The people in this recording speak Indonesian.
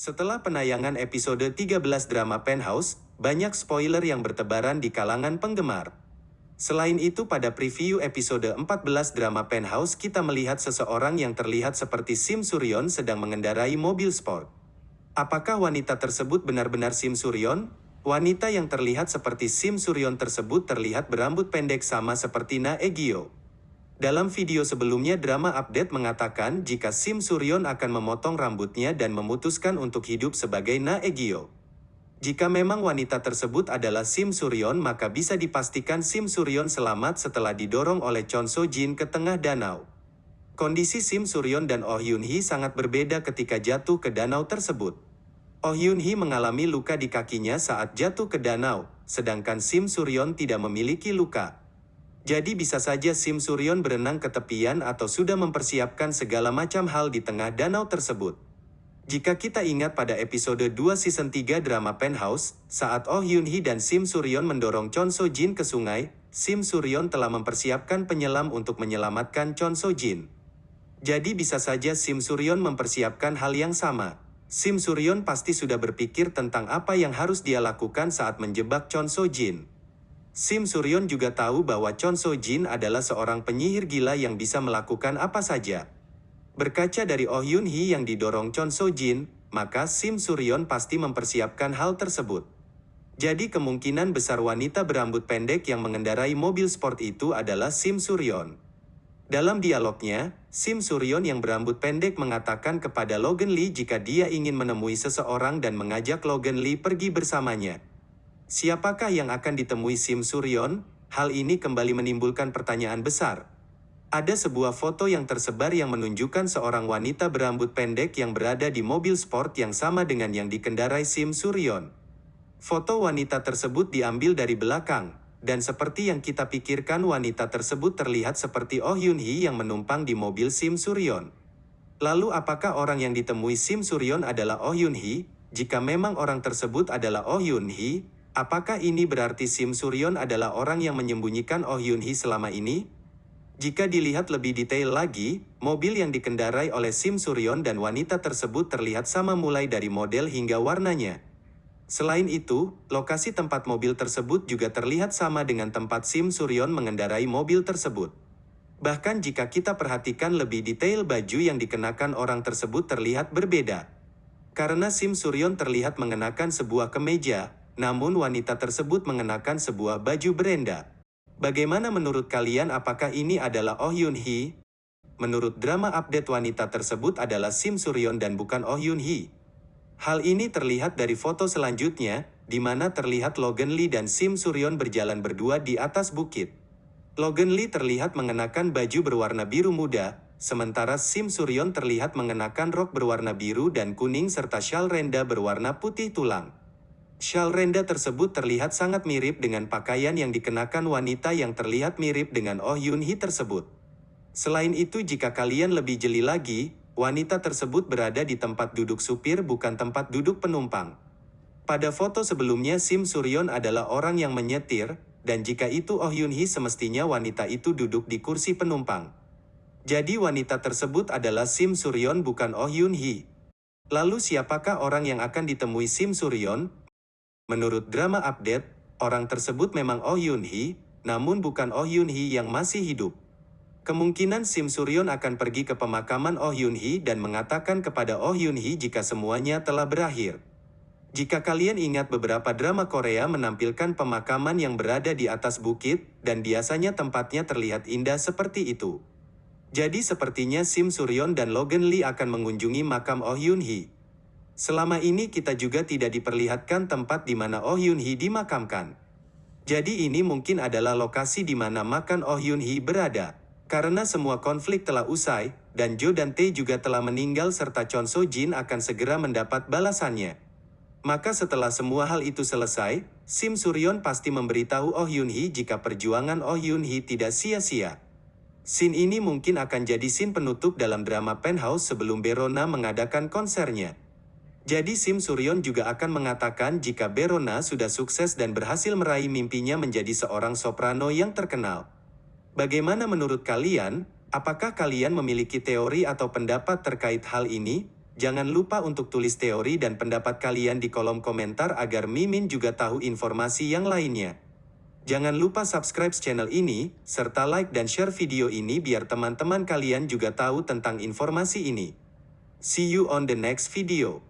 Setelah penayangan episode 13 drama Penthouse, banyak spoiler yang bertebaran di kalangan penggemar. Selain itu pada preview episode 14 drama Penthouse kita melihat seseorang yang terlihat seperti Sim Suryon sedang mengendarai mobil sport. Apakah wanita tersebut benar-benar Sim Suryon? Wanita yang terlihat seperti Sim Suryon tersebut terlihat berambut pendek sama seperti Na Egyo. Dalam video sebelumnya drama update mengatakan jika Sim Suryon akan memotong rambutnya dan memutuskan untuk hidup sebagai Na Egyo. Jika memang wanita tersebut adalah Sim Suryon maka bisa dipastikan Sim Suryon selamat setelah didorong oleh Chon So Jin ke tengah danau. Kondisi Sim Suryon dan Oh Yun Hee sangat berbeda ketika jatuh ke danau tersebut. Oh Yun Hee mengalami luka di kakinya saat jatuh ke danau, sedangkan Sim Suryon tidak memiliki luka. Jadi bisa saja Sim Suryon berenang ke tepian atau sudah mempersiapkan segala macam hal di tengah danau tersebut. Jika kita ingat pada episode 2 season 3 drama Penthouse, saat Oh Yun Hee dan Sim Suryon mendorong Chon So Jin ke sungai, Sim Suryon telah mempersiapkan penyelam untuk menyelamatkan Chon So Jin. Jadi bisa saja Sim Suryon mempersiapkan hal yang sama. Sim Suryon pasti sudah berpikir tentang apa yang harus dia lakukan saat menjebak Chon So Jin. Sim Suryon juga tahu bahwa Chon So Jin adalah seorang penyihir gila yang bisa melakukan apa saja. Berkaca dari Oh Yun Hee yang didorong Chon So Jin, maka Sim Suryon pasti mempersiapkan hal tersebut. Jadi kemungkinan besar wanita berambut pendek yang mengendarai mobil sport itu adalah Sim Suryon. Dalam dialognya, Sim Suryon yang berambut pendek mengatakan kepada Logan Lee jika dia ingin menemui seseorang dan mengajak Logan Lee pergi bersamanya. Siapakah yang akan ditemui Sim Suryon? Hal ini kembali menimbulkan pertanyaan besar. Ada sebuah foto yang tersebar yang menunjukkan seorang wanita berambut pendek yang berada di mobil sport yang sama dengan yang dikendarai Sim Suryon. Foto wanita tersebut diambil dari belakang, dan seperti yang kita pikirkan wanita tersebut terlihat seperti Oh Yun Hee yang menumpang di mobil Sim Suryon. Lalu apakah orang yang ditemui Sim Suryon adalah Oh Yun Hee? Jika memang orang tersebut adalah Oh Yun Hee, apakah ini berarti Sim Suryon adalah orang yang menyembunyikan Oh Yun Hee selama ini? Jika dilihat lebih detail lagi, mobil yang dikendarai oleh Sim Suryon dan wanita tersebut terlihat sama mulai dari model hingga warnanya. Selain itu, lokasi tempat mobil tersebut juga terlihat sama dengan tempat Sim Suryon mengendarai mobil tersebut. Bahkan jika kita perhatikan lebih detail baju yang dikenakan orang tersebut terlihat berbeda. Karena Sim Suryon terlihat mengenakan sebuah kemeja, namun wanita tersebut mengenakan sebuah baju berenda. Bagaimana menurut kalian apakah ini adalah Oh Yun Hee? Menurut drama update wanita tersebut adalah Sim Suryon dan bukan Oh Yun Hee. Hal ini terlihat dari foto selanjutnya, di mana terlihat Logan Lee dan Sim Suryon berjalan berdua di atas bukit. Logan Lee terlihat mengenakan baju berwarna biru muda, sementara Sim Suryon terlihat mengenakan rok berwarna biru dan kuning serta shawl renda berwarna putih tulang. Shawl renda tersebut terlihat sangat mirip dengan pakaian yang dikenakan wanita yang terlihat mirip dengan Oh Yun Hee tersebut. Selain itu jika kalian lebih jeli lagi, Wanita tersebut berada di tempat duduk supir bukan tempat duduk penumpang. Pada foto sebelumnya Sim Suryon adalah orang yang menyetir, dan jika itu Oh Yun Hee semestinya wanita itu duduk di kursi penumpang. Jadi wanita tersebut adalah Sim Suryon bukan Oh Yun Hee. Lalu siapakah orang yang akan ditemui Sim Suryon? Menurut drama update, orang tersebut memang Oh Yun Hee, namun bukan Oh Yun Hee yang masih hidup. Kemungkinan Sim Suryon akan pergi ke pemakaman Oh Yun Hee dan mengatakan kepada Oh Yun Hee jika semuanya telah berakhir. Jika kalian ingat beberapa drama Korea menampilkan pemakaman yang berada di atas bukit, dan biasanya tempatnya terlihat indah seperti itu. Jadi sepertinya Sim Suryon dan Logan Lee akan mengunjungi makam Oh Yun Hee. Selama ini kita juga tidak diperlihatkan tempat di mana Oh Yun Hee dimakamkan. Jadi ini mungkin adalah lokasi di mana makam Oh Yun Hee berada. Karena semua konflik telah usai, dan Jo dan Tae juga telah meninggal serta Chon So Jin akan segera mendapat balasannya. Maka setelah semua hal itu selesai, Sim Suryon pasti memberitahu Oh Yun Hee jika perjuangan Oh Yun Hee tidak sia-sia. Scene ini mungkin akan jadi scene penutup dalam drama Penthouse sebelum Berona mengadakan konsernya. Jadi Sim Suryon juga akan mengatakan jika Berona sudah sukses dan berhasil meraih mimpinya menjadi seorang soprano yang terkenal. Bagaimana menurut kalian? Apakah kalian memiliki teori atau pendapat terkait hal ini? Jangan lupa untuk tulis teori dan pendapat kalian di kolom komentar agar Mimin juga tahu informasi yang lainnya. Jangan lupa subscribe channel ini, serta like dan share video ini biar teman-teman kalian juga tahu tentang informasi ini. See you on the next video.